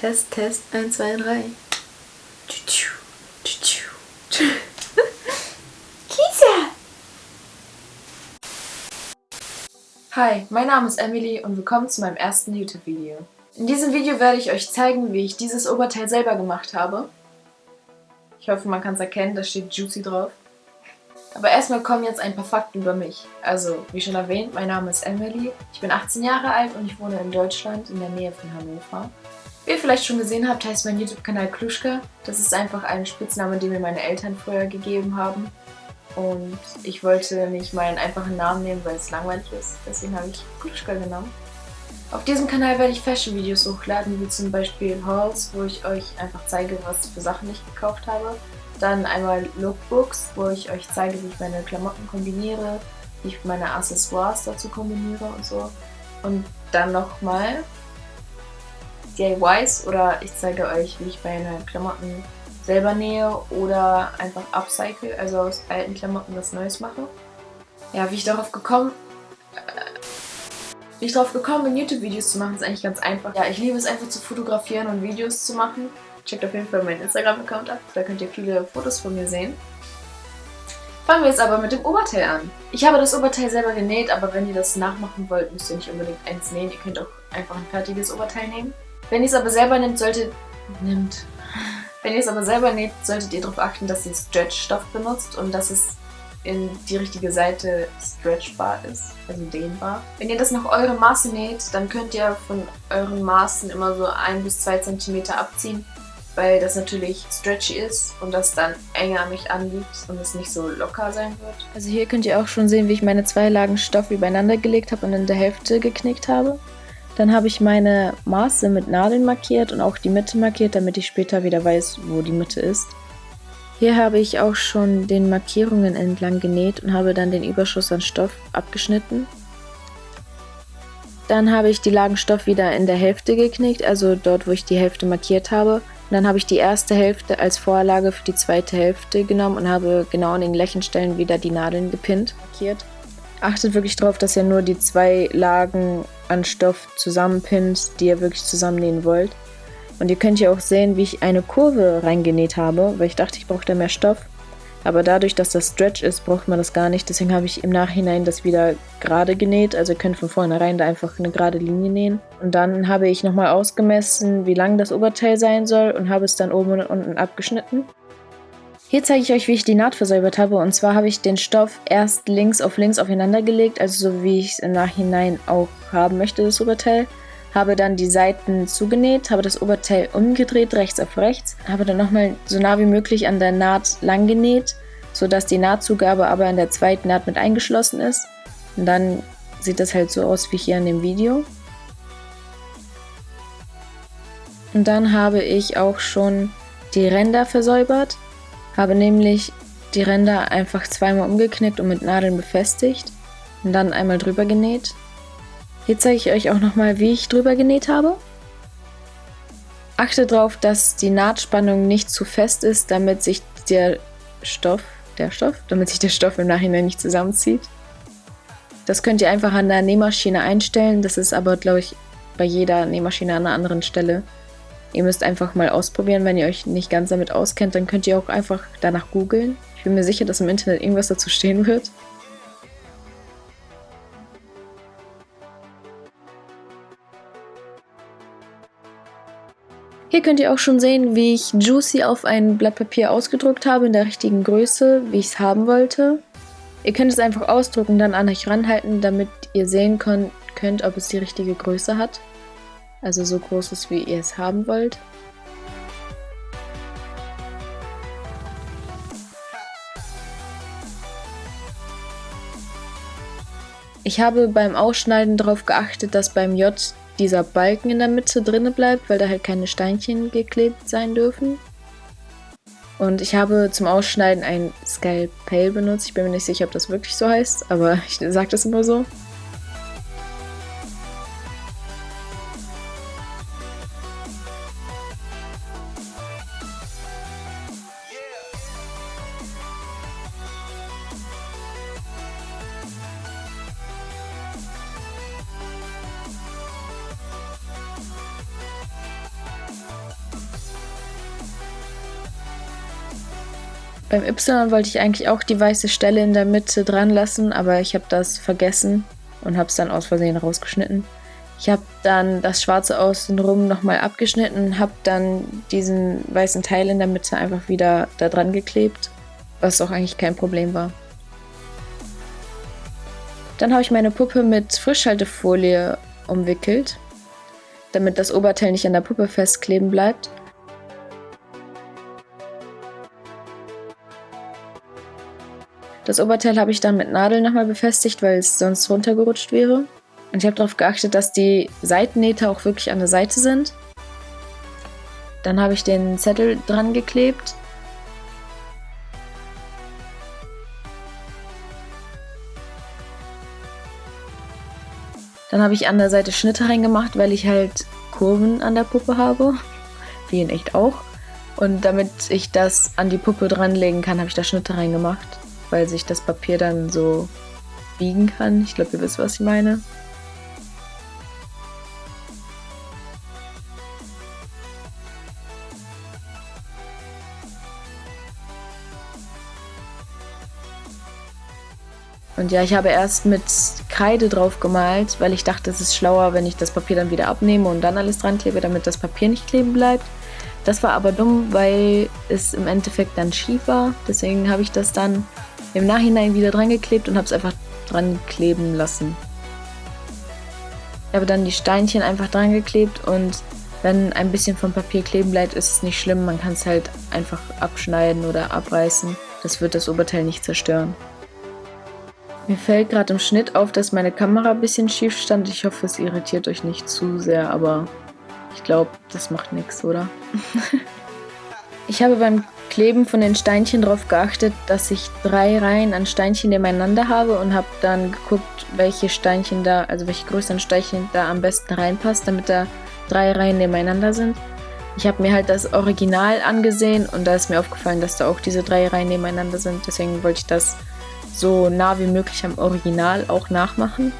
Test, Test, 1, 2, 3. Kisa! Hi, mein Name ist Emily und willkommen zu meinem ersten YouTube-Video. In diesem Video werde ich euch zeigen, wie ich dieses Oberteil selber gemacht habe. Ich hoffe, man kann es erkennen, da steht Juicy drauf. Aber erstmal kommen jetzt ein paar Fakten über mich. Also, wie schon erwähnt, mein Name ist Emily, ich bin 18 Jahre alt und ich wohne in Deutschland in der Nähe von Hannover. Ihr vielleicht schon gesehen habt, heißt mein YouTube-Kanal Kluschka. Das ist einfach ein Spitzname, den mir meine Eltern früher gegeben haben. Und ich wollte nicht meinen einfachen Namen nehmen, weil es langweilig ist. Deswegen habe ich Kluschka genommen. Auf diesem Kanal werde ich Fashion-Videos hochladen, wie zum Beispiel Hauls, wo ich euch einfach zeige, was für Sachen ich gekauft habe. Dann einmal Lookbooks, wo ich euch zeige, wie ich meine Klamotten kombiniere, wie ich meine Accessoires dazu kombiniere und so. Und dann nochmal DIYs oder ich zeige euch, wie ich meine Klamotten selber nähe oder einfach upcycle, also aus alten Klamotten was Neues mache. Ja, wie ich darauf gekommen wie ich darauf gekommen bin, YouTube-Videos zu machen, ist eigentlich ganz einfach. Ja, ich liebe es einfach zu fotografieren und Videos zu machen. Checkt auf jeden Fall meinen Instagram-Account ab, da könnt ihr viele Fotos von mir sehen. Fangen wir jetzt aber mit dem Oberteil an. Ich habe das Oberteil selber genäht, aber wenn ihr das nachmachen wollt, müsst ihr nicht unbedingt eins nähen. Ihr könnt auch einfach ein fertiges Oberteil nehmen. Wenn ihr es aber selber nehmt, solltet... Nimmt. Wenn ihr es aber selber näht, solltet ihr darauf achten, dass ihr Stretch-Stoff benutzt und dass es in die richtige Seite stretchbar ist, also dehnbar. Wenn ihr das nach eurem Maße näht, dann könnt ihr von euren Maßen immer so ein bis zwei Zentimeter abziehen, weil das natürlich stretchy ist und das dann enger an mich anliegt und es nicht so locker sein wird. Also hier könnt ihr auch schon sehen, wie ich meine zwei Lagen Stoff übereinander gelegt habe und in der Hälfte geknickt habe. Dann habe ich meine Maße mit Nadeln markiert und auch die Mitte markiert, damit ich später wieder weiß, wo die Mitte ist. Hier habe ich auch schon den Markierungen entlang genäht und habe dann den Überschuss an Stoff abgeschnitten. Dann habe ich die Lagen Stoff wieder in der Hälfte geknickt, also dort, wo ich die Hälfte markiert habe. Und dann habe ich die erste Hälfte als Vorlage für die zweite Hälfte genommen und habe genau an den Lächenstellen wieder die Nadeln gepinnt, markiert. Achtet wirklich darauf, dass ihr nur die zwei Lagen an Stoff zusammenpinnt, die ihr wirklich zusammennähen wollt. Und ihr könnt hier auch sehen, wie ich eine Kurve reingenäht habe, weil ich dachte, ich brauche da mehr Stoff. Aber dadurch, dass das Stretch ist, braucht man das gar nicht. Deswegen habe ich im Nachhinein das wieder gerade genäht. Also ihr könnt von vornherein da einfach eine gerade Linie nähen. Und dann habe ich nochmal ausgemessen, wie lang das Oberteil sein soll und habe es dann oben und unten abgeschnitten. Hier zeige ich euch, wie ich die Naht versäubert habe. Und zwar habe ich den Stoff erst links auf links aufeinander gelegt, also so wie ich es im Nachhinein auch haben möchte, das Oberteil. Habe dann die Seiten zugenäht, habe das Oberteil umgedreht, rechts auf rechts. Habe dann nochmal so nah wie möglich an der Naht lang genäht, sodass die Nahtzugabe aber in der zweiten Naht mit eingeschlossen ist. Und dann sieht das halt so aus wie hier in dem Video. Und dann habe ich auch schon die Ränder versäubert. Habe nämlich die Ränder einfach zweimal umgeknickt und mit Nadeln befestigt und dann einmal drüber genäht. Hier zeige ich euch auch nochmal, wie ich drüber genäht habe. Achte darauf, dass die Nahtspannung nicht zu fest ist, damit sich der Stoff, der Stoff, damit sich der Stoff im Nachhinein nicht zusammenzieht. Das könnt ihr einfach an der Nähmaschine einstellen, das ist aber, glaube ich, bei jeder Nähmaschine an einer anderen Stelle. Ihr müsst einfach mal ausprobieren, wenn ihr euch nicht ganz damit auskennt, dann könnt ihr auch einfach danach googeln. Ich bin mir sicher, dass im Internet irgendwas dazu stehen wird. Hier könnt ihr auch schon sehen, wie ich Juicy auf ein Blatt Papier ausgedruckt habe, in der richtigen Größe, wie ich es haben wollte. Ihr könnt es einfach ausdrucken, dann an euch ranhalten, damit ihr sehen könnt, ob es die richtige Größe hat also so groß ist, wie ihr es haben wollt. Ich habe beim Ausschneiden darauf geachtet, dass beim J dieser Balken in der Mitte drinne bleibt, weil da halt keine Steinchen geklebt sein dürfen. Und ich habe zum Ausschneiden ein Scalpel benutzt. Ich bin mir nicht sicher, ob das wirklich so heißt, aber ich sage das immer so. Beim Y wollte ich eigentlich auch die weiße Stelle in der Mitte dran lassen, aber ich habe das vergessen und habe es dann aus Versehen rausgeschnitten. Ich habe dann das Schwarze außenrum nochmal abgeschnitten, habe dann diesen weißen Teil in der Mitte einfach wieder da dran geklebt, was auch eigentlich kein Problem war. Dann habe ich meine Puppe mit Frischhaltefolie umwickelt, damit das Oberteil nicht an der Puppe festkleben bleibt. Das Oberteil habe ich dann mit Nadeln nochmal befestigt, weil es sonst runtergerutscht wäre. Und ich habe darauf geachtet, dass die Seitennähte auch wirklich an der Seite sind. Dann habe ich den Zettel dran geklebt. Dann habe ich an der Seite Schnitte reingemacht, weil ich halt Kurven an der Puppe habe. Wie in echt auch. Und damit ich das an die Puppe dranlegen kann, habe ich da Schnitte reingemacht, weil sich das Papier dann so biegen kann. Ich glaube, ihr wisst, was ich meine. Und ja, ich habe erst mit Kreide drauf gemalt, weil ich dachte, es ist schlauer, wenn ich das Papier dann wieder abnehme und dann alles dran klebe, damit das Papier nicht kleben bleibt. Das war aber dumm, weil es im Endeffekt dann schief war. Deswegen habe ich das dann im Nachhinein wieder dran geklebt und habe es einfach dran kleben lassen. Ich habe dann die Steinchen einfach dran geklebt und wenn ein bisschen vom Papier kleben bleibt, ist es nicht schlimm. Man kann es halt einfach abschneiden oder abreißen. Das wird das Oberteil nicht zerstören. Mir fällt gerade im Schnitt auf, dass meine Kamera ein bisschen schief stand. Ich hoffe, es irritiert euch nicht zu sehr, aber ich glaube, das macht nichts, oder? ich habe beim Kleben von den Steinchen darauf geachtet, dass ich drei Reihen an Steinchen nebeneinander habe und habe dann geguckt, welche Steinchen da, also welche größeren Steinchen da am besten reinpasst, damit da drei Reihen nebeneinander sind. Ich habe mir halt das Original angesehen und da ist mir aufgefallen, dass da auch diese drei Reihen nebeneinander sind. Deswegen wollte ich das so nah wie möglich am Original auch nachmachen.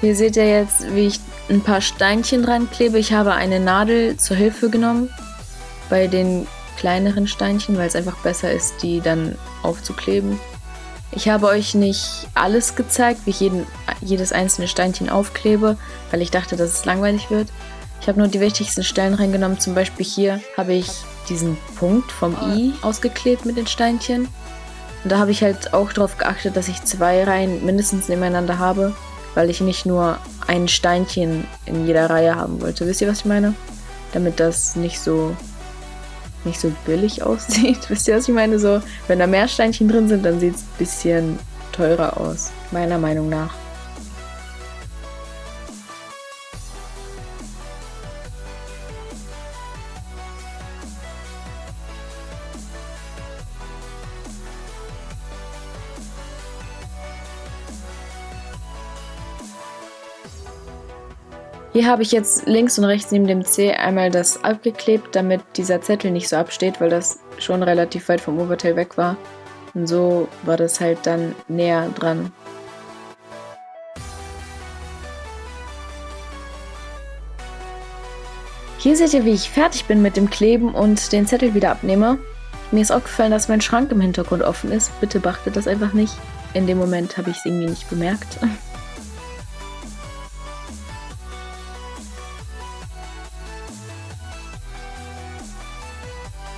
Hier seht ihr jetzt, wie ich ein paar Steinchen dran klebe. Ich habe eine Nadel zur Hilfe genommen bei den kleineren Steinchen, weil es einfach besser ist, die dann aufzukleben. Ich habe euch nicht alles gezeigt, wie ich jeden, jedes einzelne Steinchen aufklebe, weil ich dachte, dass es langweilig wird. Ich habe nur die wichtigsten Stellen reingenommen. Zum Beispiel hier habe ich diesen Punkt vom i ausgeklebt mit den Steinchen. Und da habe ich halt auch darauf geachtet, dass ich zwei Reihen mindestens nebeneinander habe, weil ich nicht nur ein Steinchen in jeder Reihe haben wollte. Wisst ihr, was ich meine? Damit das nicht so nicht so billig aussieht. Wisst ihr, was ich meine? So, wenn da mehr Steinchen drin sind, dann sieht es ein bisschen teurer aus, meiner Meinung nach. Hier habe ich jetzt links und rechts neben dem C einmal das abgeklebt, damit dieser Zettel nicht so absteht, weil das schon relativ weit vom Oberteil weg war. Und so war das halt dann näher dran. Hier seht ihr, wie ich fertig bin mit dem Kleben und den Zettel wieder abnehme. Mir ist aufgefallen, dass mein Schrank im Hintergrund offen ist. Bitte beachtet das einfach nicht. In dem Moment habe ich es irgendwie nicht bemerkt.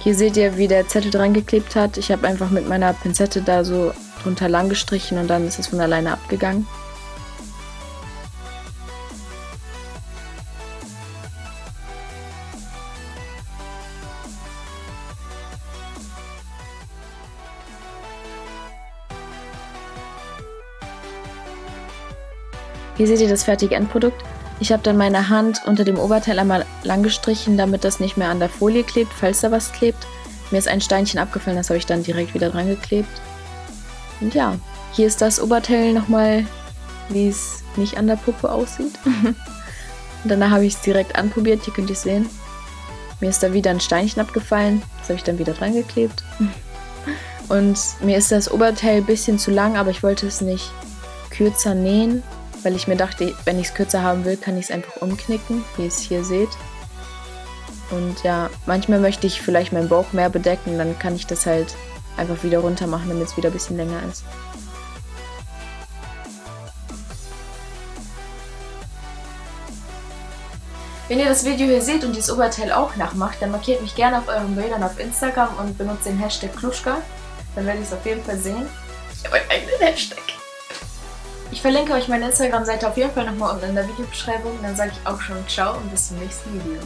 Hier seht ihr, wie der Zettel dran geklebt hat. Ich habe einfach mit meiner Pinzette da so drunter lang gestrichen und dann ist es von alleine abgegangen. Hier seht ihr das fertige Endprodukt. Ich habe dann meine Hand unter dem Oberteil einmal lang gestrichen, damit das nicht mehr an der Folie klebt, falls da was klebt. Mir ist ein Steinchen abgefallen, das habe ich dann direkt wieder dran geklebt. Und ja, hier ist das Oberteil nochmal, wie es nicht an der Puppe aussieht. Und danach habe ich es direkt anprobiert, hier könnt ihr es sehen. Mir ist da wieder ein Steinchen abgefallen, das habe ich dann wieder dran geklebt. Und mir ist das Oberteil ein bisschen zu lang, aber ich wollte es nicht kürzer nähen, weil ich mir dachte, wenn ich es kürzer haben will, kann ich es einfach umknicken, wie ihr es hier seht. Und ja, manchmal möchte ich vielleicht meinen Bauch mehr bedecken, dann kann ich das halt einfach wieder runter machen, damit es wieder ein bisschen länger ist. Wenn ihr das Video hier seht und dieses Oberteil auch nachmacht, dann markiert mich gerne auf euren Bildern auf Instagram und benutzt den Hashtag Kluschka. Dann werde ich es auf jeden Fall sehen. Ich habe einen eigenen Hashtag. Verlinke euch meine Instagram-Seite auf jeden Fall nochmal unten in der Videobeschreibung. Dann sage ich auch schon Ciao und bis zum nächsten Video.